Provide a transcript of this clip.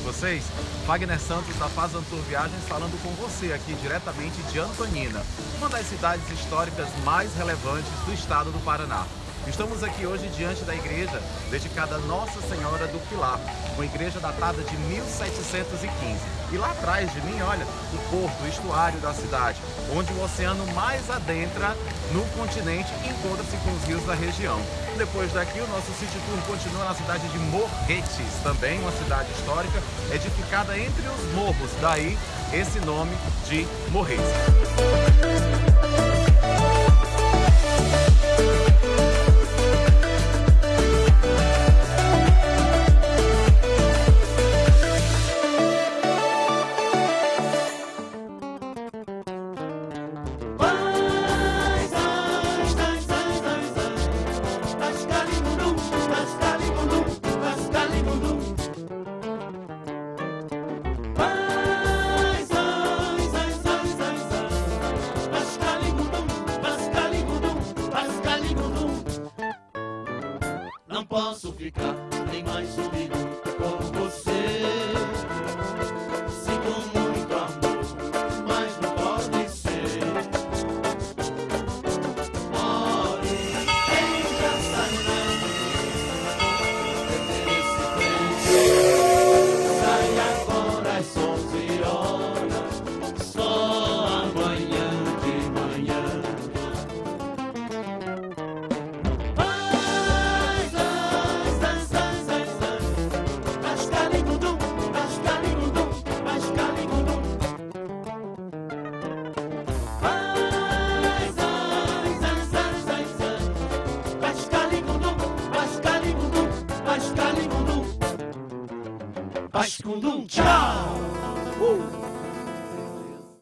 vocês? Wagner Santos da Fazantur Viagens falando com você aqui diretamente de Antonina, uma das cidades históricas mais relevantes do estado do Paraná. Estamos aqui hoje diante da igreja dedicada a Nossa Senhora do Pilar, uma igreja datada de 1715. E lá atrás de mim, olha, o porto, o estuário da cidade, onde o oceano mais adentra no continente encontra-se com os rios da região. Depois daqui, o nosso City Tour continua na cidade de Morretes, também uma cidade histórica, edificada entre os morros, daí esse nome de Morretes. Posso ficar nem mais um minuto ascaligundum. Ascundum, tchau! Uh!